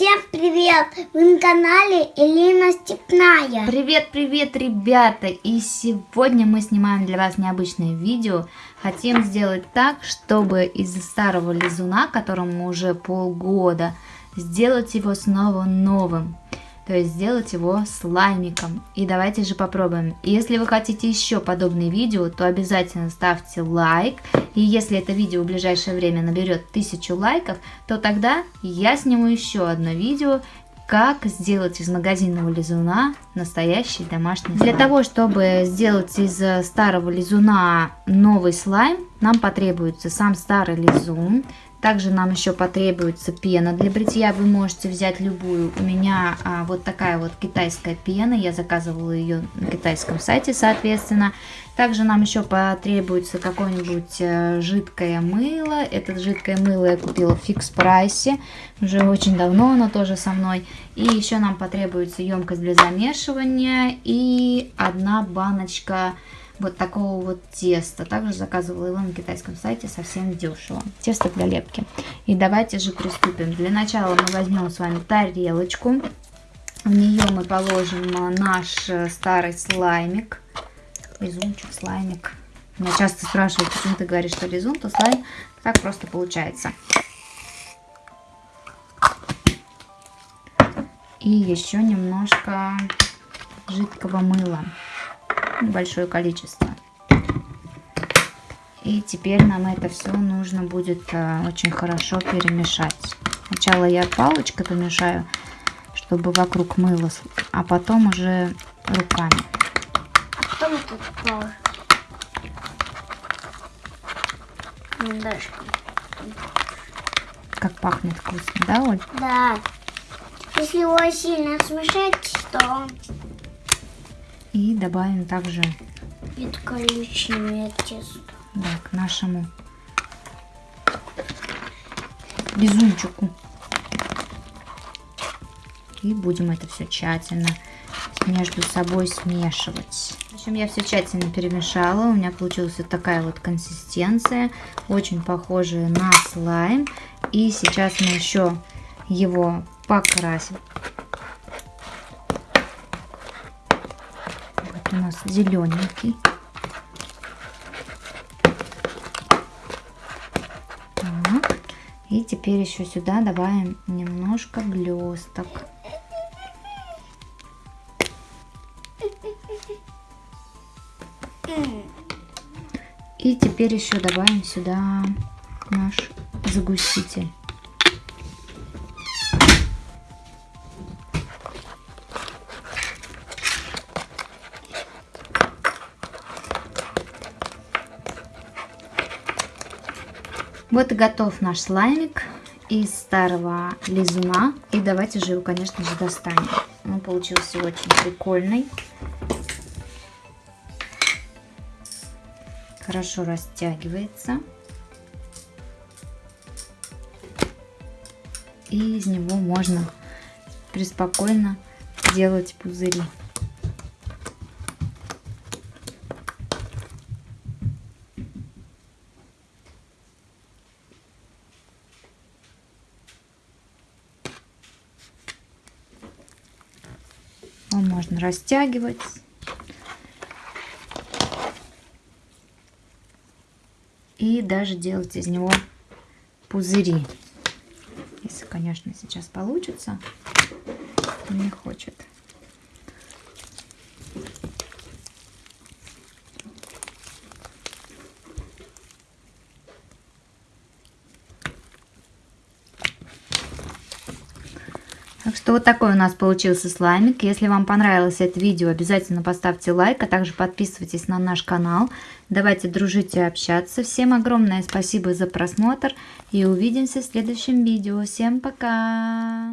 Всем привет! Вы на канале Элина Степная. Привет, привет, ребята! И сегодня мы снимаем для вас необычное видео. Хотим сделать так, чтобы из старого лизуна, которому уже полгода, сделать его снова новым то есть сделать его слаймиком. И давайте же попробуем. Если вы хотите еще подобные видео, то обязательно ставьте лайк. И если это видео в ближайшее время наберет 1000 лайков, то тогда я сниму еще одно видео, как сделать из магазинного лизуна настоящий домашний слайм. Для того, чтобы сделать из старого лизуна новый слайм, нам потребуется сам старый лизун, также нам еще потребуется пена для бритья. Вы можете взять любую. У меня а, вот такая вот китайская пена. Я заказывала ее на китайском сайте, соответственно. Также нам еще потребуется какое-нибудь э, жидкое мыло. Это жидкое мыло я купила в фикс прайсе. Уже очень давно оно тоже со мной. И еще нам потребуется емкость для замешивания и одна баночка вот такого вот теста. Также заказывала его на китайском сайте совсем дешево. Тесто для лепки. И давайте же приступим. Для начала мы возьмем с вами тарелочку. В нее мы положим наш э, старый слаймик. Лизунчик, слаймик. Меня часто спрашивают, почему ты говоришь, что лизун, то слайм. Так просто получается. И еще немножко жидкого мыла небольшое количество. И теперь нам это все нужно будет а, очень хорошо перемешать. Сначала я палочкой помешаю, чтобы вокруг мыло, а потом уже руками. Что мы тут положим? Как пахнет вкусно, да, Оль? Да. Если его сильно смешать, то и добавим также это коричневое тесто. Да, к нашему безунчику. И будем это все тщательно между собой смешивать. В общем, я все тщательно перемешала. У меня получилась вот такая вот консистенция. Очень похожая на слайм. И сейчас мы еще его покрасим. У нас зелененький. Так. И теперь еще сюда добавим немножко блесток. И теперь еще добавим сюда наш загуститель. Вот и готов наш слаймик из старого лизуна. И давайте же его, конечно же, достанем. Он получился очень прикольный. Хорошо растягивается. И из него можно преспокойно делать пузыри. Его можно растягивать. И даже делать из него пузыри. Если, конечно, сейчас получится. Не хочет. Так что вот такой у нас получился слаймик. Если вам понравилось это видео, обязательно поставьте лайк, а также подписывайтесь на наш канал. Давайте дружить и общаться. Всем огромное спасибо за просмотр и увидимся в следующем видео. Всем пока!